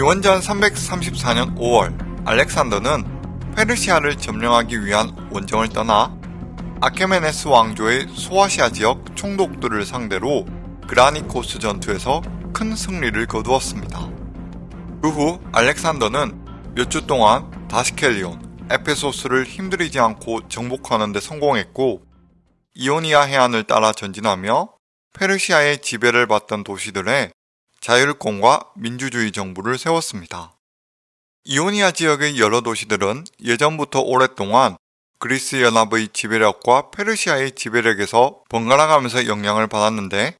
기원전 334년 5월 알렉산더는 페르시아를 점령하기 위한 원정을 떠나 아케메네스 왕조의 소아시아 지역 총독들을 상대로 그라니코스 전투에서 큰 승리를 거두었습니다. 그 후 알렉산더는 몇 주 동안 다스켈리온, 에페소스를 힘들이지 않고 정복하는 데 성공했고 이오니아 해안을 따라 전진하며 페르시아의 지배를 받던 도시들의 자율권과 민주주의 정부를 세웠습니다. 이오니아 지역의 여러 도시들은 예전부터 오랫동안 그리스 연합의 지배력과 페르시아의 지배력에서 번갈아가면서 영향을 받았는데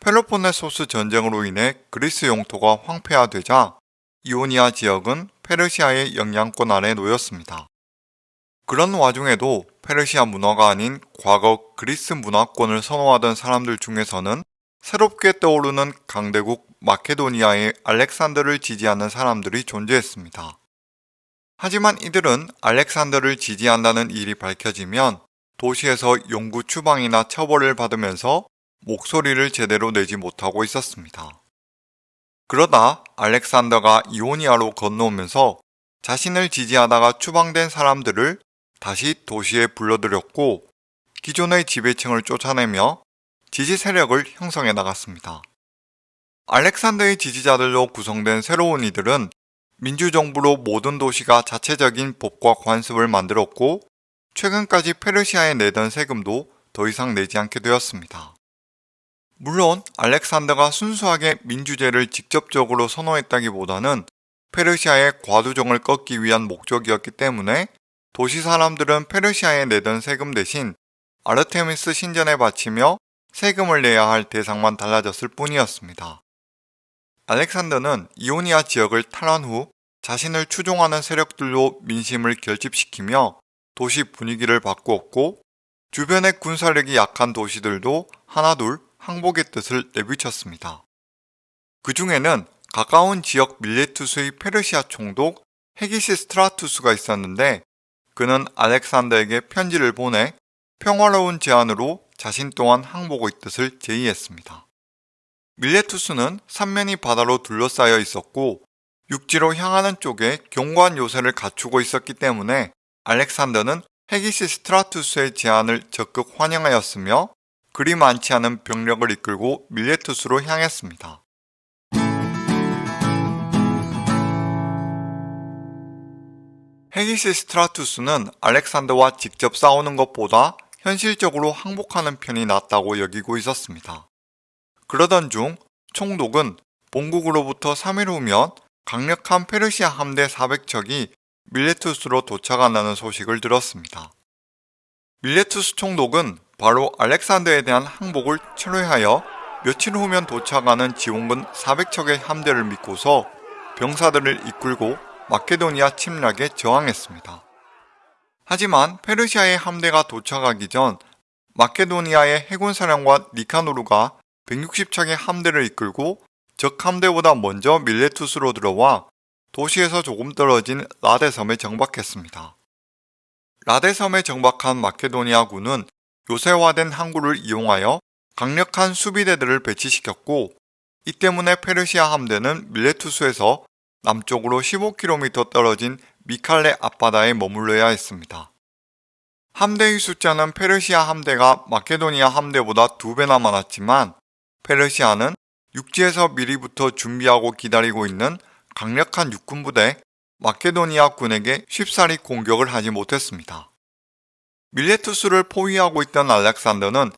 펠로폰네소스 전쟁으로 인해 그리스 영토가 황폐화되자 이오니아 지역은 페르시아의 영향권 아래 놓였습니다. 그런 와중에도 페르시아 문화가 아닌 과거 그리스 문화권을 선호하던 사람들 중에서는 새롭게 떠오르는 강대국 마케도니아의 알렉산더를 지지하는 사람들이 존재했습니다. 하지만 이들은 알렉산더를 지지한다는 일이 밝혀지면 도시에서 영구 추방이나 처벌을 받으면서 목소리를 제대로 내지 못하고 있었습니다. 그러다 알렉산더가 이오니아로 건너오면서 자신을 지지하다가 추방된 사람들을 다시 도시에 불러들였고 기존의 지배층을 쫓아내며 지지 세력을 형성해 나갔습니다. 알렉산더의 지지자들로 구성된 새로운 이들은 민주정부로 모든 도시가 자체적인 법과 관습을 만들었고 최근까지 페르시아에 내던 세금도 더 이상 내지 않게 되었습니다. 물론 알렉산더가 순수하게 민주제를 직접적으로 선호했다기보다는 페르시아의 과두종을 꺾기 위한 목적이었기 때문에 도시 사람들은 페르시아에 내던 세금 대신 아르테미스 신전에 바치며 세금을 내야 할 대상만 달라졌을 뿐이었습니다. 알렉산더는 이오니아 지역을 탈환 후 자신을 추종하는 세력들로 민심을 결집시키며 도시 분위기를 바꾸었고 주변의 군사력이 약한 도시들도 하나둘 항복의 뜻을 내비쳤습니다. 그 중에는 가까운 지역 밀레투스의 페르시아 총독 헤기시 스트라투스가 있었는데 그는 알렉산더에게 편지를 보내 평화로운 제안으로 자신 또한 항복의 뜻을 제의했습니다. 밀레투스는 삼면이 바다로 둘러싸여 있었고 육지로 향하는 쪽에 경관 요새를 갖추고 있었기 때문에 알렉산더는 헤기시 스트라투스의 제안을 적극 환영하였으며 그리 많지 않은 병력을 이끌고 밀레투스로 향했습니다. 헤기시 스트라투스는 알렉산더와 직접 싸우는 것보다 현실적으로 항복하는 편이 낫다고 여기고 있었습니다. 그러던 중 총독은 본국으로부터 3일 후면 강력한 페르시아 함대 400척이 밀레투스로 도착한다는 소식을 들었습니다. 밀레투스 총독은 바로 알렉산더에 대한 항복을 철회하여 며칠 후면 도착하는 지원군 400척의 함대를 믿고서 병사들을 이끌고 마케도니아 침략에 저항했습니다. 하지만 페르시아의 함대가 도착하기 전 마케도니아의 해군 사령관 니카노르가 160척의 함대를 이끌고 적 함대보다 먼저 밀레투스로 들어와 도시에서 조금 떨어진 라데섬에 정박했습니다. 라데섬에 정박한 마케도니아군은 요새화된 항구를 이용하여 강력한 수비대들을 배치시켰고 이 때문에 페르시아 함대는 밀레투스에서 남쪽으로 15km 떨어진 미칼레 앞바다에 머물러야 했습니다. 함대의 숫자는 페르시아 함대가 마케도니아 함대보다 두 배나 많았지만 페르시아는 육지에서 미리부터 준비하고 기다리고 있는 강력한 육군 부대 마케도니아 군에게 쉽사리 공격을 하지 못했습니다. 밀레투스를 포위하고 있던 알렉산더는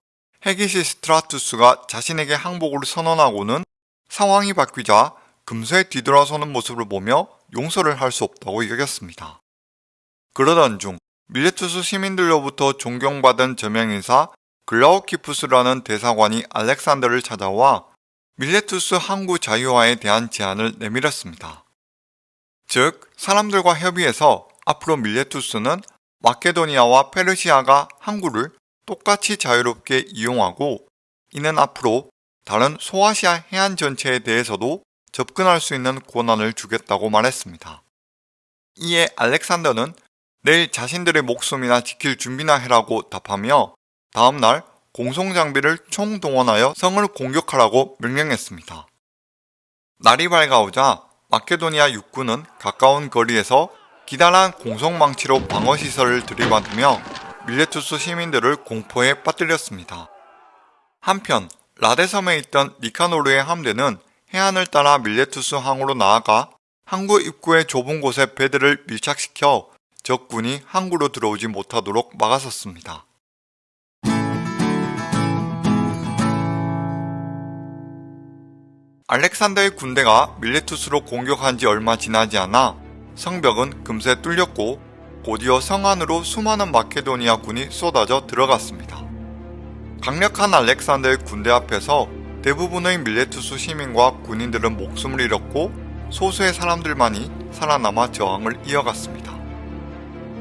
헤기시 스트라투스가 자신에게 항복을 선언하고는 상황이 바뀌자 금세 뒤돌아서는 모습을 보며 용서를 할 수 없다고 여겼습니다. 그러던 중 밀레투스 시민들로부터 존경받은 저명인사 글라우키푸스라는 대사관이 알렉산더를 찾아와 밀레투스 항구 자유화에 대한 제안을 내밀었습니다. 즉, 사람들과 협의해서 앞으로 밀레투스는 마케도니아와 페르시아가 항구를 똑같이 자유롭게 이용하고 이는 앞으로 다른 소아시아 해안 전체에 대해서도 접근할 수 있는 권한을 주겠다고 말했습니다. 이에 알렉산더는 내일 자신들의 목숨이나 지킬 준비나 해라고 답하며 다음날 공성장비를 총동원하여 성을 공격하라고 명령했습니다. 날이 밝아오자 마케도니아 육군은 가까운 거리에서 기다란 공성망치로 방어시설을 들이받으며 밀레투스 시민들을 공포에 빠뜨렸습니다. 한편 라데섬에 있던 니카노르의 함대는 해안을 따라 밀레투스 항으로 나아가 항구 입구의 좁은 곳에 배들을 밀착시켜 적군이 항구로 들어오지 못하도록 막아섰습니다. 알렉산더의 군대가 밀레투스로 공격한 지 얼마 지나지 않아 성벽은 금세 뚫렸고 곧이어 성 안으로 수많은 마케도니아 군이 쏟아져 들어갔습니다. 강력한 알렉산더의 군대 앞에서 대부분의 밀레투스 시민과 군인들은 목숨을 잃었고 소수의 사람들만이 살아남아 저항을 이어갔습니다.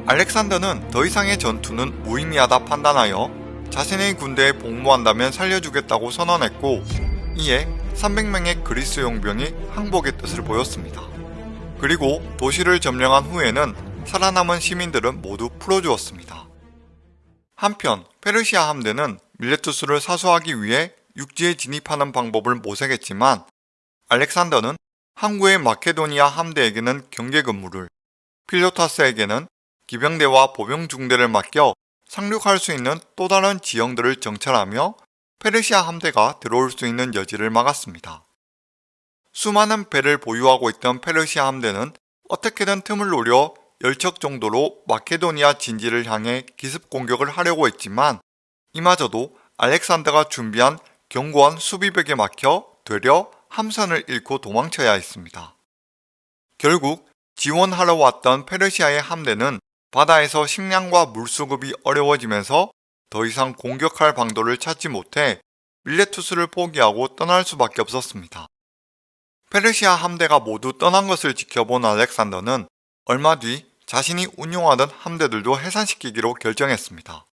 알렉산더는 더 이상의 전투는 무의미하다 판단하여 자신의 군대에 복무한다면 살려주겠다고 선언했고 이에 300명의 그리스 용병이 항복의 뜻을 보였습니다. 그리고 도시를 점령한 후에는 살아남은 시민들은 모두 풀어주었습니다. 한편 페르시아 함대는 밀레투스를 사수하기 위해 육지에 진입하는 방법을 모색했지만 알렉산더는 항구의 마케도니아 함대에게는 경계 근무를, 필로타스에게는 기병대와 보병 중대를 맡겨 상륙할 수 있는 또 다른 지형들을 정찰하며 페르시아 함대가 들어올 수 있는 여지를 막았습니다. 수많은 배를 보유하고 있던 페르시아 함대는 어떻게든 틈을 노려 열척 정도로 마케도니아 진지를 향해 기습 공격을 하려고 했지만 이마저도 알렉산더가 준비한 견고한 수비벽에 막혀 되려 함선을 잃고 도망쳐야 했습니다. 결국 지원하러 왔던 페르시아의 함대는 바다에서 식량과 물 수급이 어려워지면서 더 이상 공격할 방도를 찾지 못해 밀레투스를 포기하고 떠날 수밖에 없었습니다. 페르시아 함대가 모두 떠난 것을 지켜본 알렉산더는 얼마 뒤 자신이 운용하던 함대들도 해산시키기로 결정했습니다.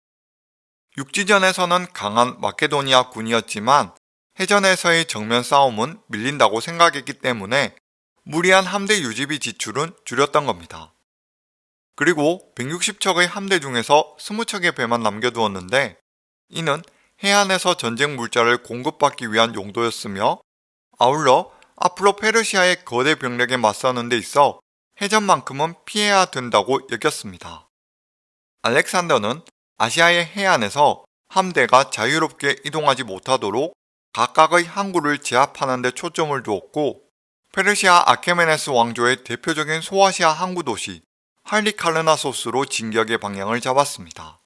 육지전에서는 강한 마케도니아 군이었지만 해전에서의 정면 싸움은 밀린다고 생각했기 때문에 무리한 함대 유지비 지출은 줄였던 겁니다. 그리고 160척의 함대 중에서 20척의 배만 남겨두었는데 이는 해안에서 전쟁 물자를 공급받기 위한 용도였으며 아울러 앞으로 페르시아의 거대 병력에 맞서는 데 있어 해전만큼은 피해야 된다고 여겼습니다. 알렉산더는 아시아의 해안에서 함대가 자유롭게 이동하지 못하도록 각각의 항구를 제압하는 데 초점을 두었고 페르시아 아케메네스 왕조의 대표적인 소아시아 항구 도시 할리카르나소스로 진격의 방향을 잡았습니다.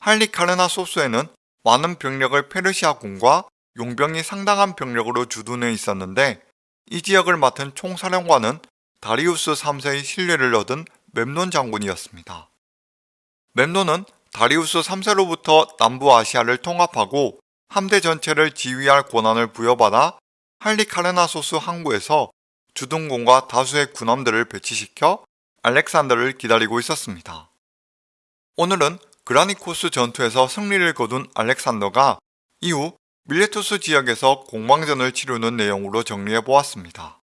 할리카르나소스에는 많은 병력을 페르시아군과 용병이 상당한 병력으로 주둔해 있었는데 이 지역을 맡은 총사령관은 다리우스 3세의 신뢰를 얻은 멤논 장군이었습니다. 멤논은 다리우스 3세로부터 남부 아시아를 통합하고 함대 전체를 지휘할 권한을 부여받아 할리카르나소스 항구에서 주둔군과 다수의 군함들을 배치시켜 알렉산더를 기다리고 있었습니다. 오늘은 그라니코스 전투에서 승리를 거둔 알렉산더가 이후 밀레투스 지역에서 공방전을 치르는 내용으로 정리해 보았습니다.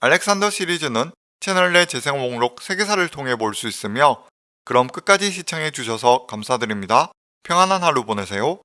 알렉산더 시리즈는 채널 내 재생 목록 세계사를 통해 볼 수 있으며 그럼 끝까지 시청해 주셔서 감사드립니다. 평안한 하루 보내세요.